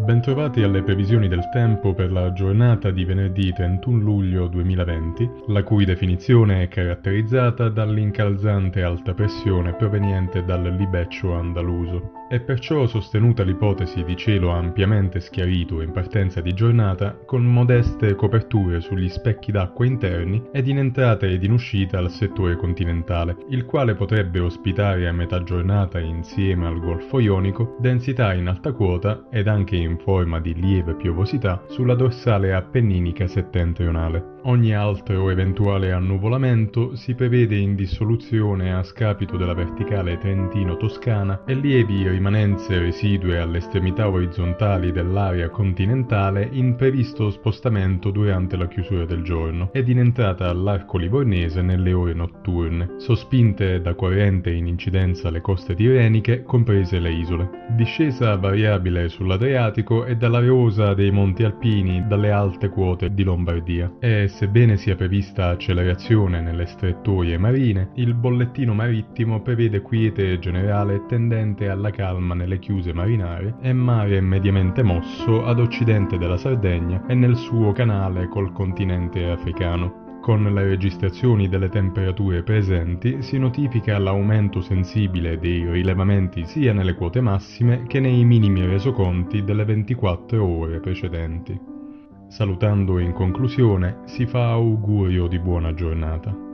bentrovati alle previsioni del tempo per la giornata di venerdì 31 luglio 2020, la cui definizione è caratterizzata dall'incalzante alta pressione proveniente dal libeccio andaluso. È perciò sostenuta l'ipotesi di cielo ampiamente schiarito in partenza di giornata, con modeste coperture sugli specchi d'acqua interni ed in entrata ed in uscita al settore continentale, il quale potrebbe ospitare a metà giornata insieme al Golfo Ionico densità in alta quota ed anche in forma di lieve piovosità sulla dorsale appenninica settentrionale. Ogni altro eventuale annuvolamento si prevede in dissoluzione a scapito della verticale trentino-toscana e lievi rimanenze residue alle estremità orizzontali dell'area continentale in previsto spostamento durante la chiusura del giorno ed in entrata all'arco livornese nelle ore notturne, sospinte da corrente in incidenza alle coste tirreniche, comprese le isole. Discesa variabile sull'Adriatico e dalla rosa dei monti alpini dalle alte quote di Lombardia. E sebbene sia prevista accelerazione nelle strettoie marine, il bollettino marittimo prevede quiete generale tendente alla calma nelle chiuse marinare e mare mediamente mosso ad occidente della Sardegna e nel suo canale col continente africano. Con le registrazioni delle temperature presenti si notifica l'aumento sensibile dei rilevamenti sia nelle quote massime che nei minimi resoconti delle 24 ore precedenti. Salutando in conclusione, si fa augurio di buona giornata.